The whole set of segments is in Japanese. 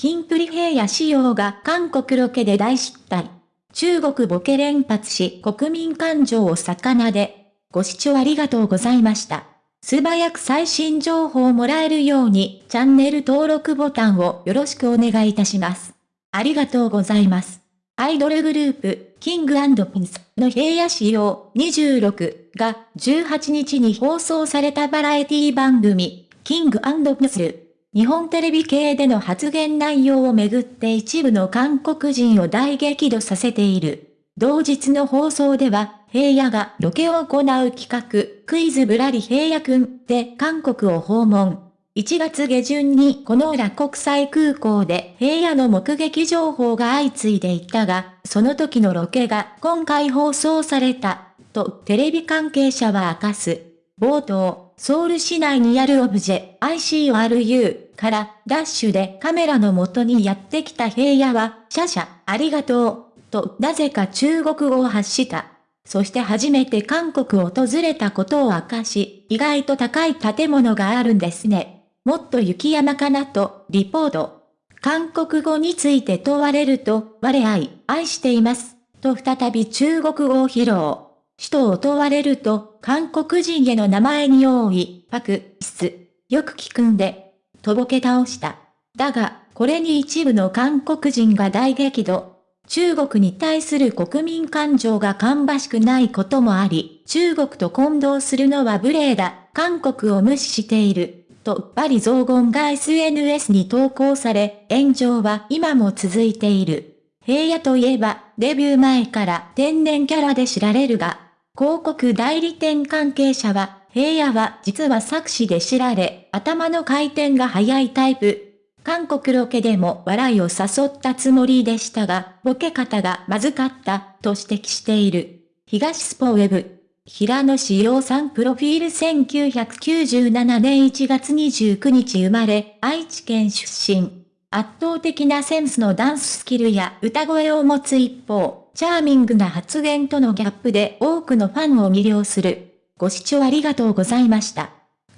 キンプリ平野仕様が韓国ロケで大失態。中国ボケ連発し国民感情を魚で。ご視聴ありがとうございました。素早く最新情報をもらえるようにチャンネル登録ボタンをよろしくお願いいたします。ありがとうございます。アイドルグループ、キングピンスの平野仕様26が18日に放送されたバラエティ番組、キングピンス日本テレビ系での発言内容をめぐって一部の韓国人を大激怒させている。同日の放送では、平野がロケを行う企画、クイズぶらり平野くんで韓国を訪問。1月下旬にこの裏国際空港で平野の目撃情報が相次いでいたが、その時のロケが今回放送された、とテレビ関係者は明かす。冒頭、ソウル市内にあるオブジェ ICRU からダッシュでカメラの元にやってきた平野は、シャシャ、ありがとう、となぜか中国語を発した。そして初めて韓国を訪れたことを明かし、意外と高い建物があるんですね。もっと雪山かなと、リポート。韓国語について問われると、我愛、愛しています、と再び中国語を披露。首都を問われると、韓国人への名前に多い、パク、ス、よく聞くんで、とぼけ倒した。だが、これに一部の韓国人が大激怒。中国に対する国民感情が芳しくないこともあり、中国と混同するのは無礼だ、韓国を無視している、とバリ雑言が SNS に投稿され、炎上は今も続いている。平野といえば、デビュー前から天然キャラで知られるが、広告代理店関係者は、平野は実は作詞で知られ、頭の回転が速いタイプ。韓国ロケでも笑いを誘ったつもりでしたが、ボケ方がまずかった、と指摘している。東スポウェブ。平野志陽さんプロフィール1997年1月29日生まれ、愛知県出身。圧倒的なセンスのダンススキルや歌声を持つ一方、チャーミングな発言とのギャップで多くのファンを魅了する。ご視聴ありがとうございました。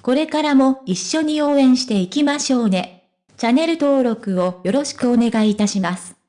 これからも一緒に応援していきましょうね。チャンネル登録をよろしくお願いいたします。